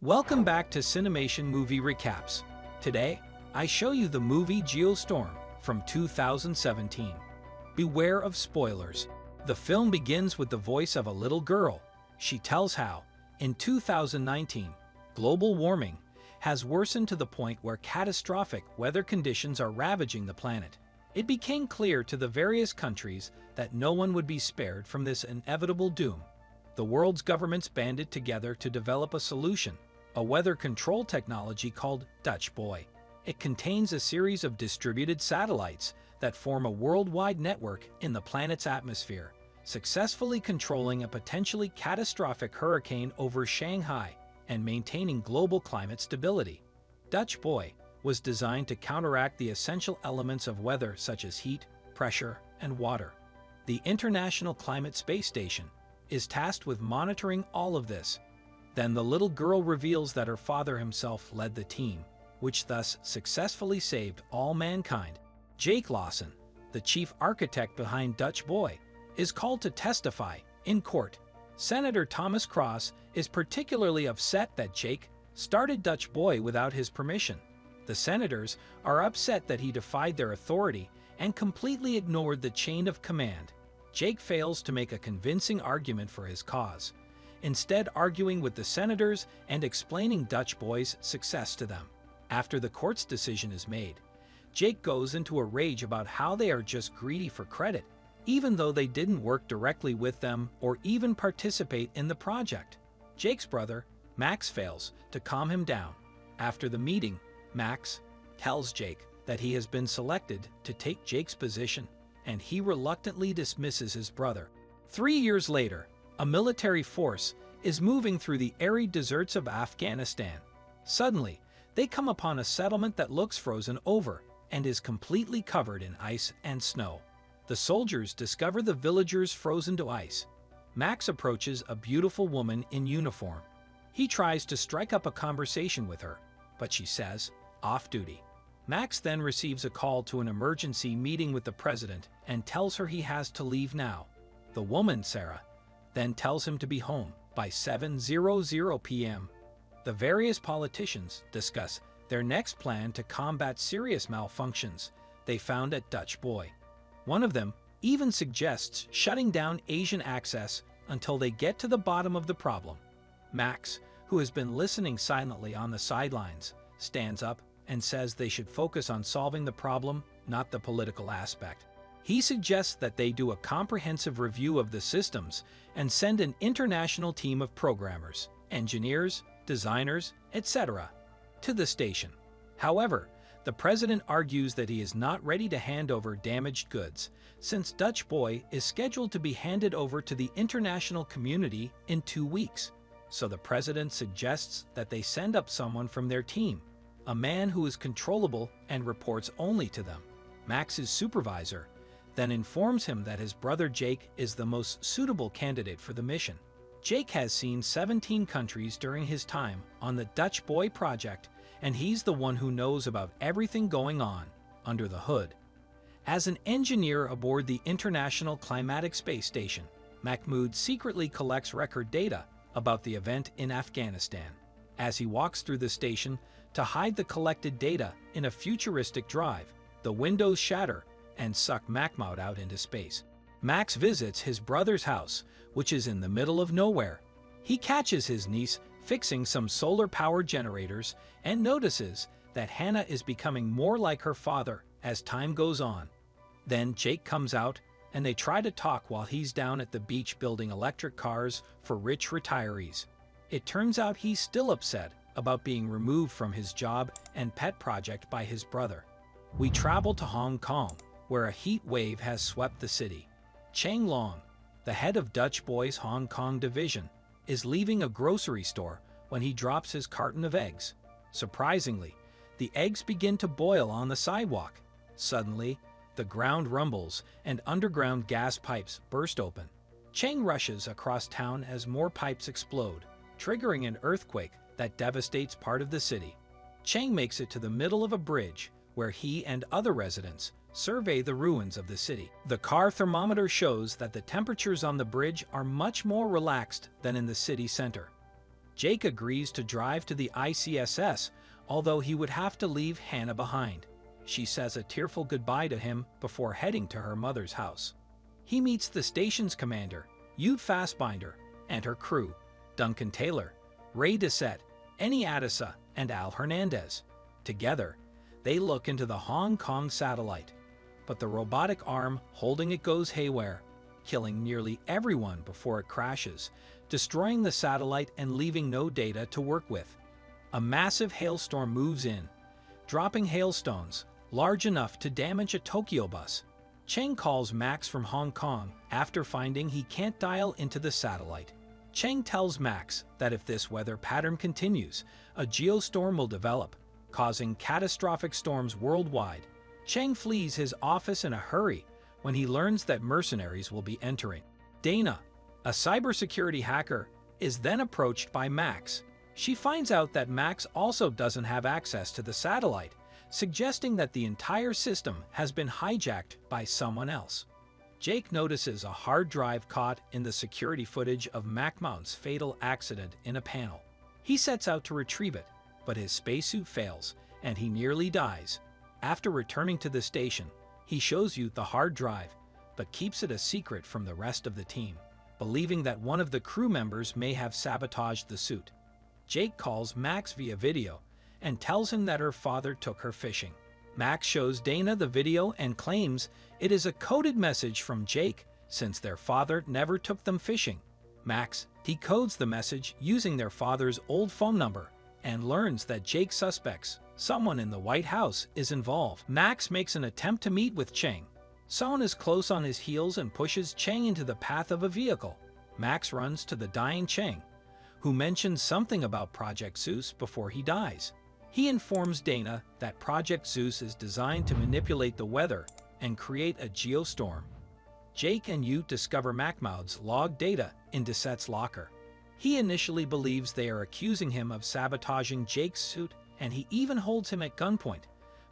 Welcome back to Cinemation Movie Recaps. Today, I show you the movie Geostorm from 2017. Beware of spoilers. The film begins with the voice of a little girl. She tells how, in 2019, global warming has worsened to the point where catastrophic weather conditions are ravaging the planet. It became clear to the various countries that no one would be spared from this inevitable doom. The world's governments banded together to develop a solution a weather control technology called Dutch Boy. It contains a series of distributed satellites that form a worldwide network in the planet's atmosphere, successfully controlling a potentially catastrophic hurricane over Shanghai and maintaining global climate stability. Dutch Boy was designed to counteract the essential elements of weather such as heat, pressure, and water. The International Climate Space Station is tasked with monitoring all of this then the little girl reveals that her father himself led the team, which thus successfully saved all mankind. Jake Lawson, the chief architect behind Dutch Boy, is called to testify in court. Senator Thomas Cross is particularly upset that Jake started Dutch Boy without his permission. The senators are upset that he defied their authority and completely ignored the chain of command. Jake fails to make a convincing argument for his cause, instead arguing with the senators and explaining Dutch Boy's success to them. After the court's decision is made, Jake goes into a rage about how they are just greedy for credit, even though they didn't work directly with them or even participate in the project. Jake's brother, Max fails to calm him down. After the meeting, Max tells Jake that he has been selected to take Jake's position, and he reluctantly dismisses his brother. Three years later, a military force is moving through the arid deserts of Afghanistan. Suddenly, they come upon a settlement that looks frozen over and is completely covered in ice and snow. The soldiers discover the villagers frozen to ice. Max approaches a beautiful woman in uniform. He tries to strike up a conversation with her, but she says, off duty. Max then receives a call to an emergency meeting with the president and tells her he has to leave now. The woman, Sarah, then tells him to be home by 7.00 p.m. The various politicians discuss their next plan to combat serious malfunctions they found at Dutch Boy. One of them even suggests shutting down Asian access until they get to the bottom of the problem. Max, who has been listening silently on the sidelines, stands up and says they should focus on solving the problem, not the political aspect. He suggests that they do a comprehensive review of the systems and send an international team of programmers, engineers, designers, etc. to the station. However, the president argues that he is not ready to hand over damaged goods, since Dutch Boy is scheduled to be handed over to the international community in two weeks. So the president suggests that they send up someone from their team, a man who is controllable and reports only to them. Max's supervisor then informs him that his brother Jake is the most suitable candidate for the mission. Jake has seen 17 countries during his time on the Dutch Boy project, and he's the one who knows about everything going on under the hood. As an engineer aboard the International Climatic Space Station, Mahmoud secretly collects record data about the event in Afghanistan. As he walks through the station to hide the collected data in a futuristic drive, the windows shatter and suck Mahmoud out into space. Max visits his brother's house, which is in the middle of nowhere. He catches his niece fixing some solar power generators and notices that Hannah is becoming more like her father as time goes on. Then Jake comes out and they try to talk while he's down at the beach building electric cars for rich retirees. It turns out he's still upset about being removed from his job and pet project by his brother. We travel to Hong Kong, where a heat wave has swept the city. Cheng Long, the head of Dutch Boy's Hong Kong division, is leaving a grocery store when he drops his carton of eggs. Surprisingly, the eggs begin to boil on the sidewalk. Suddenly, the ground rumbles and underground gas pipes burst open. Cheng rushes across town as more pipes explode, triggering an earthquake that devastates part of the city. Cheng makes it to the middle of a bridge where he and other residents survey the ruins of the city. The car thermometer shows that the temperatures on the bridge are much more relaxed than in the city center. Jake agrees to drive to the ICSS, although he would have to leave Hannah behind. She says a tearful goodbye to him before heading to her mother's house. He meets the station's commander, Ute Fassbinder, and her crew, Duncan Taylor, Ray Dussette, Eni Adisa, and Al Hernandez. Together, they look into the Hong Kong satellite. But the robotic arm holding it goes haywire, killing nearly everyone before it crashes, destroying the satellite and leaving no data to work with. A massive hailstorm moves in, dropping hailstones large enough to damage a Tokyo bus. Cheng calls Max from Hong Kong after finding he can't dial into the satellite. Cheng tells Max that if this weather pattern continues, a geostorm will develop, causing catastrophic storms worldwide. Cheng flees his office in a hurry when he learns that mercenaries will be entering. Dana, a cybersecurity hacker, is then approached by Max. She finds out that Max also doesn't have access to the satellite, suggesting that the entire system has been hijacked by someone else. Jake notices a hard drive caught in the security footage of Mahmoud's fatal accident in a panel. He sets out to retrieve it, but his spacesuit fails, and he nearly dies. After returning to the station, he shows you the hard drive, but keeps it a secret from the rest of the team, believing that one of the crew members may have sabotaged the suit. Jake calls Max via video and tells him that her father took her fishing. Max shows Dana the video and claims it is a coded message from Jake since their father never took them fishing. Max decodes the message using their father's old phone number and learns that Jake suspects someone in the White House is involved. Max makes an attempt to meet with Cheng. Someone is close on his heels and pushes Cheng into the path of a vehicle. Max runs to the dying Cheng, who mentions something about Project Zeus before he dies. He informs Dana that Project Zeus is designed to manipulate the weather and create a geostorm. Jake and Ute discover Mahmoud's log data in Dussette's locker. He initially believes they are accusing him of sabotaging Jake's suit and he even holds him at gunpoint,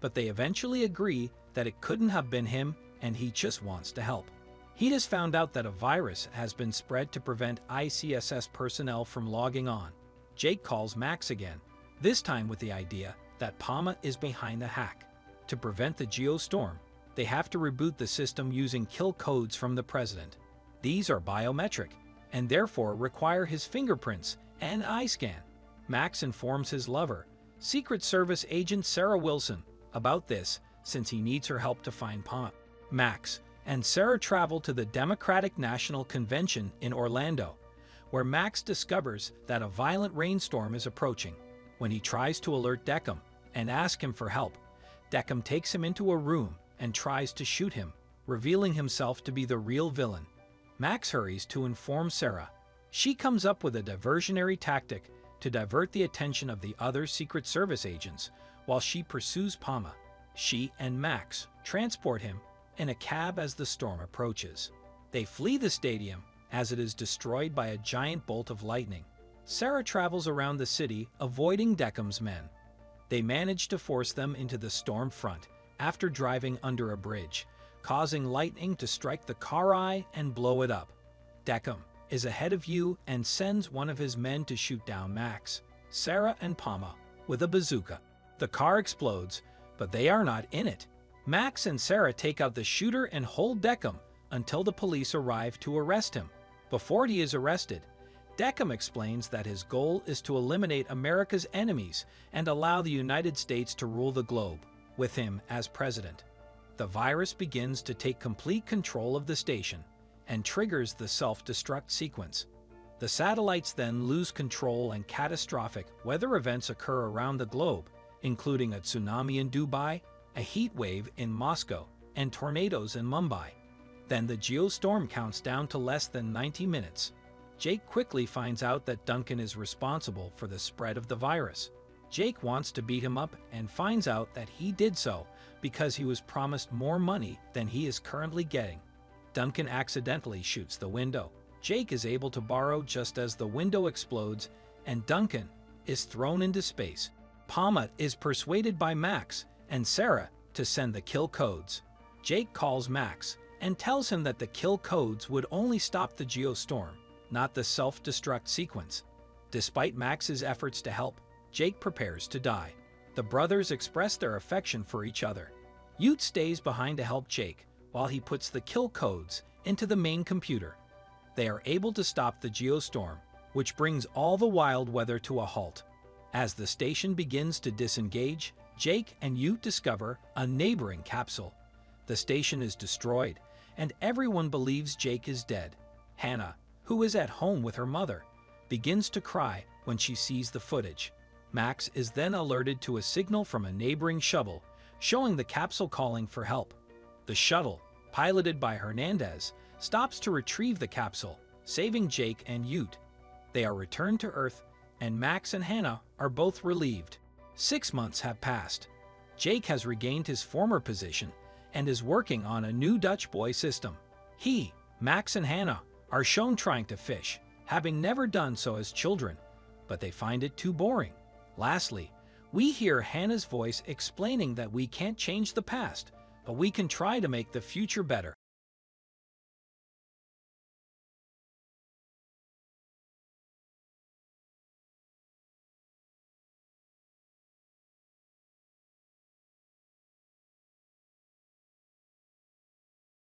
but they eventually agree that it couldn't have been him and he just wants to help. He has found out that a virus has been spread to prevent ICSS personnel from logging on. Jake calls Max again this time with the idea that Palma is behind the hack. To prevent the geostorm, they have to reboot the system using kill codes from the president. These are biometric, and therefore require his fingerprints and eye scan. Max informs his lover, Secret Service agent Sarah Wilson, about this since he needs her help to find Palma. Max and Sarah travel to the Democratic National Convention in Orlando, where Max discovers that a violent rainstorm is approaching. When he tries to alert Dekkom and ask him for help, Dekkom takes him into a room and tries to shoot him, revealing himself to be the real villain. Max hurries to inform Sarah. She comes up with a diversionary tactic to divert the attention of the other Secret Service agents while she pursues Palma. She and Max transport him in a cab as the storm approaches. They flee the stadium as it is destroyed by a giant bolt of lightning. Sarah travels around the city, avoiding Dekkom's men. They manage to force them into the storm front after driving under a bridge, causing lightning to strike the car eye and blow it up. Dekkom is ahead of you and sends one of his men to shoot down Max, Sarah, and Palma with a bazooka. The car explodes, but they are not in it. Max and Sarah take out the shooter and hold Dekkom until the police arrive to arrest him. Before he is arrested, Dekkom explains that his goal is to eliminate America's enemies and allow the United States to rule the globe, with him as president. The virus begins to take complete control of the station and triggers the self-destruct sequence. The satellites then lose control and catastrophic weather events occur around the globe, including a tsunami in Dubai, a heat wave in Moscow, and tornadoes in Mumbai. Then the geostorm counts down to less than 90 minutes. Jake quickly finds out that Duncan is responsible for the spread of the virus. Jake wants to beat him up and finds out that he did so because he was promised more money than he is currently getting. Duncan accidentally shoots the window. Jake is able to borrow just as the window explodes and Duncan is thrown into space. Palma is persuaded by Max and Sarah to send the kill codes. Jake calls Max and tells him that the kill codes would only stop the geostorm not the self-destruct sequence. Despite Max's efforts to help, Jake prepares to die. The brothers express their affection for each other. Ute stays behind to help Jake, while he puts the kill codes into the main computer. They are able to stop the geostorm, which brings all the wild weather to a halt. As the station begins to disengage, Jake and Ute discover a neighboring capsule. The station is destroyed, and everyone believes Jake is dead. Hannah, who is at home with her mother, begins to cry when she sees the footage. Max is then alerted to a signal from a neighboring shuttle, showing the capsule calling for help. The shuttle, piloted by Hernandez, stops to retrieve the capsule, saving Jake and Ute. They are returned to Earth, and Max and Hannah are both relieved. Six months have passed. Jake has regained his former position and is working on a new Dutch boy system. He, Max and Hannah, are shown trying to fish, having never done so as children, but they find it too boring. Lastly, we hear Hannah's voice explaining that we can't change the past, but we can try to make the future better.